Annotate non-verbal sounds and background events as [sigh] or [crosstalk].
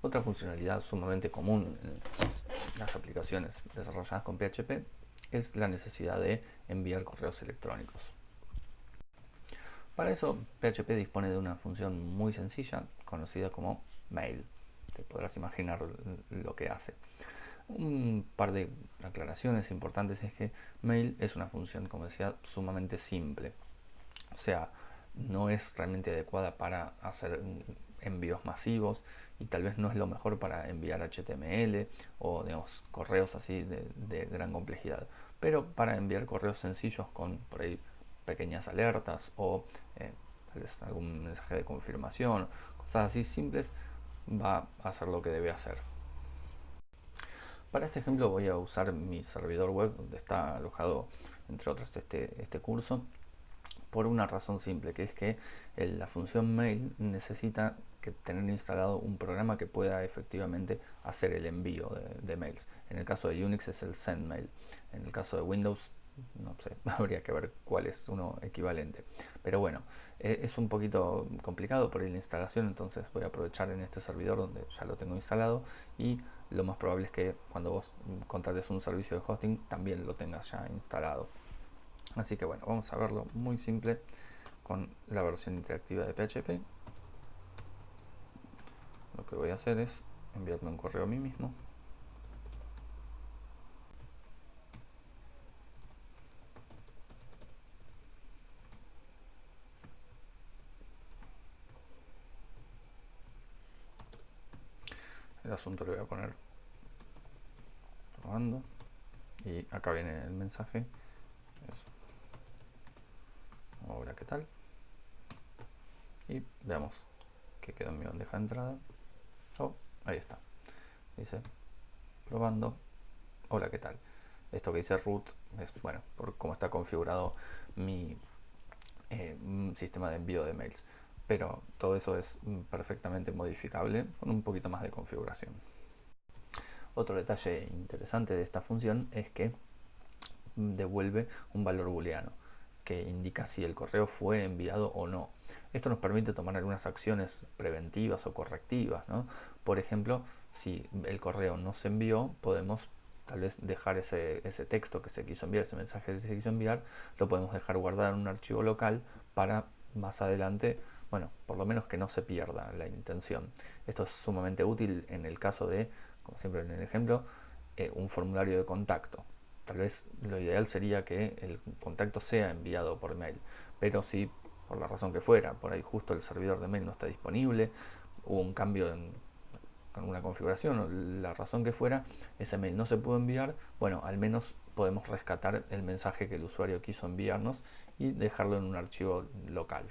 Otra funcionalidad sumamente común en las aplicaciones desarrolladas con PHP es la necesidad de enviar correos electrónicos. Para eso, PHP dispone de una función muy sencilla, conocida como mail. Te podrás imaginar lo que hace. Un par de aclaraciones importantes es que mail es una función, como decía, sumamente simple. O sea, no es realmente adecuada para hacer envíos masivos y tal vez no es lo mejor para enviar HTML o digamos, correos así de, gran complejidad. Pero para enviar correos sencillos con por ahí pequeñas alertas o eh, algún mensaje de confirmación, cosas así simples, va a hacer lo que debe hacer. Para este ejemplo voy a usar mi servidor web donde está alojado entre otros este, este curso por una razón simple que es que la función mail necesita tener instalado un programa que pueda efectivamente hacer el envío de, mails en el caso de Unix es el sendmail en el caso de Windows no sé, [laughs] habría que ver cuál es uno equivalente. Pero bueno, e, es un poquito complicado por la instalación, entonces voy a aprovechar en este servidor donde ya lo tengo instalado y lo más probable es que cuando vos contrates un servicio de hosting también lo tengas ya instalado. Así que bueno, vamos a verlo muy simple con la versión interactiva de PHP. Lo que voy a hacer es enviarme un correo a mí mismo. el asunto le voy a poner probando y acá viene el mensaje. Ahora qué tal y veamos que quedó en mi bandeja de entrada ahí está. Dice probando. Hola qué tal esto que dice root es bueno por cómo está configurado mi eh, sistema de envío de mails. Pero todo eso es perfectamente modificable con un poquito más de configuración. Otro detalle interesante de esta función es que devuelve un valor booleano que indica si el correo fue enviado o no. Esto nos permite tomar algunas acciones preventivas o correctivas. Por ejemplo, si el correo no se envió, podemos tal vez dejar ese, texto que se quiso enviar, ese mensaje que se quiso enviar, lo podemos dejar guardado en un archivo local para más adelante bueno, por lo menos que no se pierda la intención. Esto es sumamente útil en el caso de, como siempre en el ejemplo, eh, un formulario de contacto. Tal vez lo ideal sería que el contacto sea enviado por mail, pero si por la razón que fuera, por ahí justo el servidor de mail no está disponible, hubo un cambio en, con una configuración la razón que fuera, ese mail no se pudo enviar, bueno, al menos podemos rescatar el mensaje que el usuario quiso enviarnos y dejarlo en un archivo local.